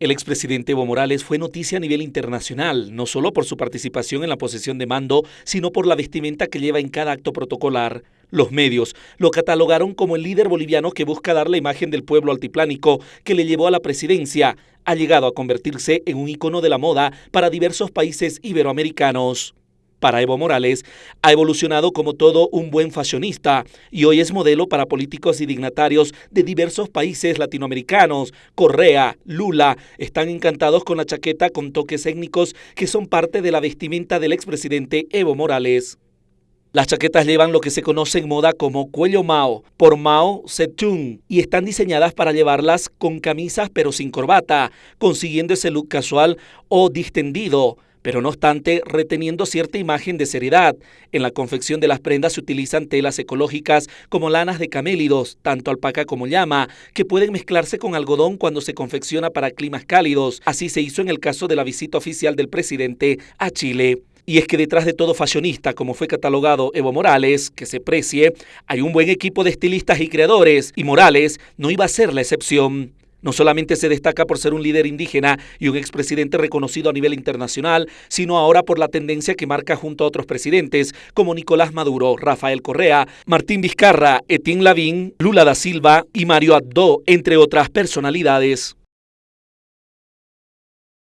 El expresidente Evo Morales fue noticia a nivel internacional, no solo por su participación en la posesión de mando, sino por la vestimenta que lleva en cada acto protocolar. Los medios lo catalogaron como el líder boliviano que busca dar la imagen del pueblo altiplánico que le llevó a la presidencia. Ha llegado a convertirse en un icono de la moda para diversos países iberoamericanos para Evo Morales, ha evolucionado como todo un buen fashionista y hoy es modelo para políticos y dignatarios de diversos países latinoamericanos. Correa, Lula, están encantados con la chaqueta con toques étnicos que son parte de la vestimenta del expresidente Evo Morales. Las chaquetas llevan lo que se conoce en moda como cuello Mao por Mao Zedong y están diseñadas para llevarlas con camisas pero sin corbata, consiguiendo ese look casual o distendido pero no obstante reteniendo cierta imagen de seriedad. En la confección de las prendas se utilizan telas ecológicas como lanas de camélidos, tanto alpaca como llama, que pueden mezclarse con algodón cuando se confecciona para climas cálidos. Así se hizo en el caso de la visita oficial del presidente a Chile. Y es que detrás de todo fashionista, como fue catalogado Evo Morales, que se precie, hay un buen equipo de estilistas y creadores, y Morales no iba a ser la excepción. No solamente se destaca por ser un líder indígena y un expresidente reconocido a nivel internacional, sino ahora por la tendencia que marca junto a otros presidentes como Nicolás Maduro, Rafael Correa, Martín Vizcarra, Etienne Lavín, Lula da Silva y Mario Abdo, entre otras personalidades.